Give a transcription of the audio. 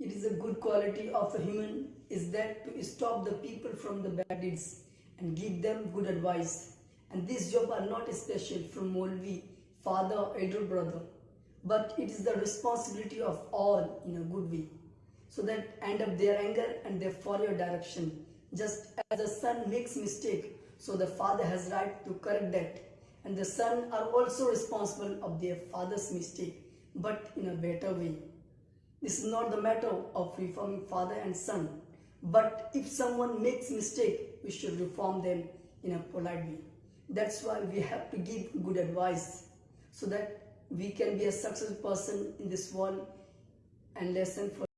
It is a good quality of a human is that to stop the people from the bad deeds and give them good advice. And this job are not special from Molvi, father elder brother, but it is the responsibility of all in a good way. So that end up their anger and they follow your direction. Just as the son makes mistake, so the father has right to correct that. And the son are also responsible of their father's mistake, but in a better way. This is not the matter of reforming father and son. But if someone makes mistake, we should reform them in a polite way. That's why we have to give good advice so that we can be a successful person in this world and lesson for